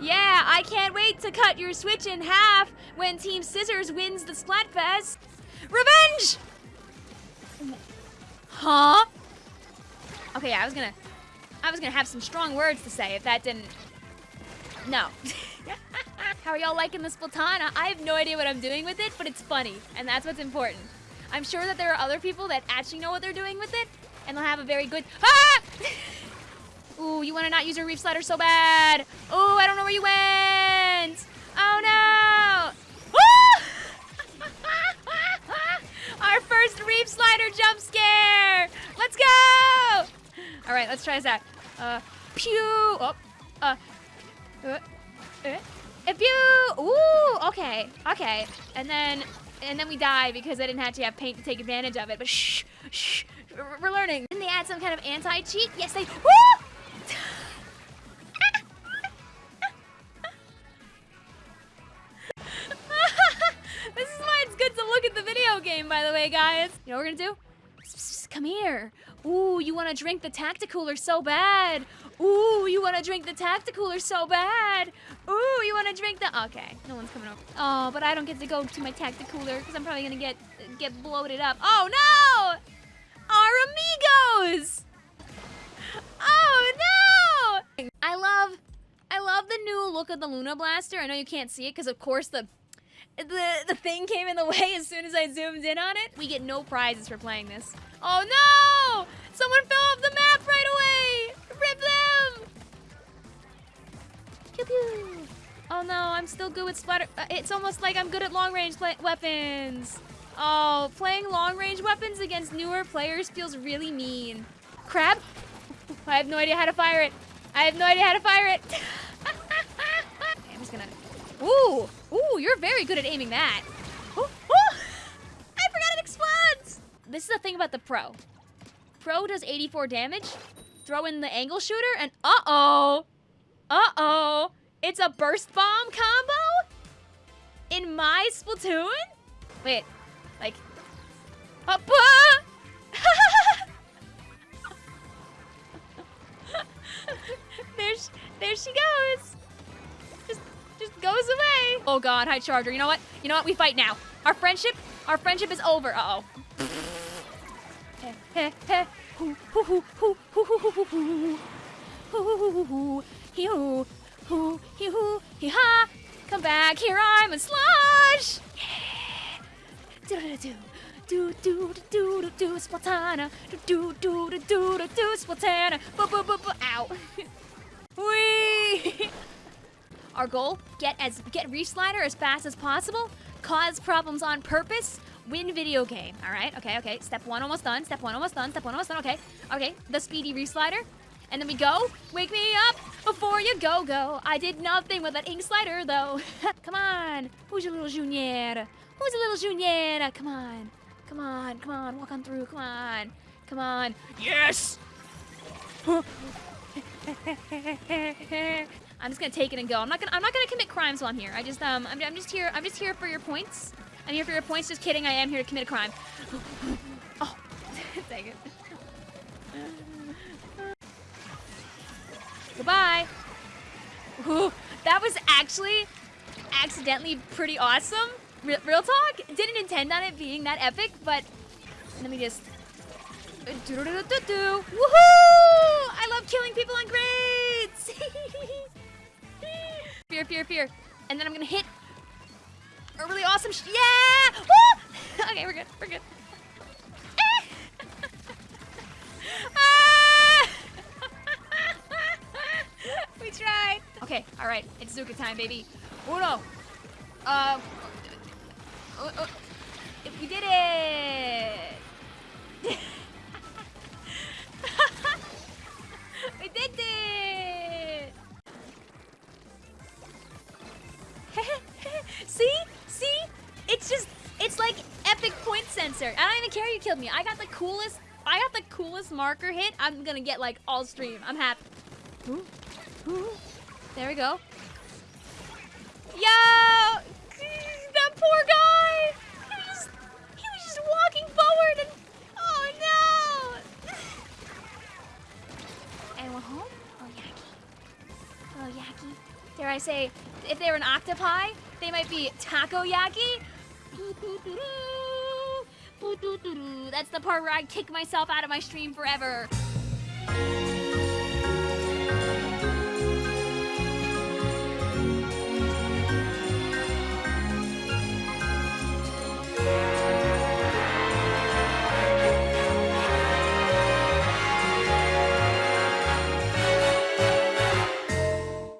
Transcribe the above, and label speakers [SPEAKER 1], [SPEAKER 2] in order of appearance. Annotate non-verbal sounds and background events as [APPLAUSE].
[SPEAKER 1] Yeah, I can't wait to cut your Switch in half when Team Scissors wins the Splatfest. Revenge! Huh? Okay, I was gonna, I was gonna have some strong words to say if that didn't. No. [LAUGHS] How are y'all liking the Splatana? I have no idea what I'm doing with it, but it's funny, and that's what's important. I'm sure that there are other people that actually know what they're doing with it, and they'll have a very good. [LAUGHS] Ah! Ooh, you want to not use your reef slider so bad. Ooh, I don't know where you went. Oh no. [LAUGHS] Our first reef slider jump scare. Let's go. All right, let's try out. Uh, pew. Oh, uh, uh, uh, pew. Ooh, okay, okay. And then, and then we die because I didn't actually have paint to take advantage of it. But shh, shh. We're learning. Didn't they add some kind of anti-cheat? Yes, they. Woo! By the way, guys. You know what we're gonna do? Come here. Ooh, you wanna drink the Tacticooler so bad. Ooh, you wanna drink the Tacticooler so bad. Ooh, you wanna drink the... Okay, no one's coming over. Oh, but I don't get to go to my Tacticooler because I'm probably gonna get get bloated up. Oh, no! Our amigos! Oh, no! I love... I love the new look of the Luna Blaster. I know you can't see it because, of course, the the the thing came in the way as soon as I zoomed in on it. We get no prizes for playing this. Oh no! Someone fell off the map right away! Rip them! Pew pew! Oh no, I'm still good with splatter. Uh, it's almost like I'm good at long range weapons. Oh, playing long range weapons against newer players feels really mean. Crab? [LAUGHS] I have no idea how to fire it. I have no idea how to fire it. [LAUGHS] I'm just gonna. Ooh! Ooh, you're very good at aiming that. Ooh, [LAUGHS] ooh. I forgot it explodes! This is the thing about the Pro. Pro does 84 damage. Throw in the angle shooter and uh-oh. Uh-oh. It's a burst bomb combo? In my Splatoon? Wait, like... Up, Oh god, hi Charger. You know what? You know what? We fight now. Our friendship, our friendship is over. Uh oh. Come back here, I'm a slush. Do do do do do do do do. Do do do do do do. Wee. Our goal, get as get Reef Slider as fast as possible, cause problems on purpose, win video game. All right, okay, okay. Step one almost done. Step one almost done. Step one almost done. Okay, okay. The speedy Reef Slider. And then we go. Wake me up before you go, go. I did nothing with that ink slider, though. [LAUGHS] come on. Who's your little Junior? Who's your little Junior? Come on. Come on, come on. Walk on through. Come on. Come on. Yes! [LAUGHS] I'm just gonna take it and go. I'm not gonna I'm not gonna commit crimes while I'm here. I just um I'm, I'm just here I'm just here for your points. I'm here for your points. Just kidding. I am here to commit a crime. [LAUGHS] oh, [LAUGHS] dang it. [LAUGHS] Goodbye. Ooh, that was actually accidentally pretty awesome. Real, real talk. Didn't intend on it being that epic, but let me just. Woohoo! I love killing people on grades. Fear, fear, fear. And then I'm gonna hit a really awesome yeah! Woo! [LAUGHS] okay, we're good, we're good. [LAUGHS] ah! [LAUGHS] we tried. Okay, all right, it's Zuka time, baby. Oh no. Um. Uh, uh, we did it. Point. I don't even care you killed me. I got the coolest, I got the coolest marker hit. I'm gonna get like all stream. I'm happy. Ooh, ooh. There we go. Yo! That poor guy! He was just, he was just walking forward and, oh no! Anyone home? Oh, Yaki. Oh, Yaki. Dare I say, if they were an octopi, they might be taco takoyaki. [LAUGHS] That's the part where I kick myself out of my stream forever.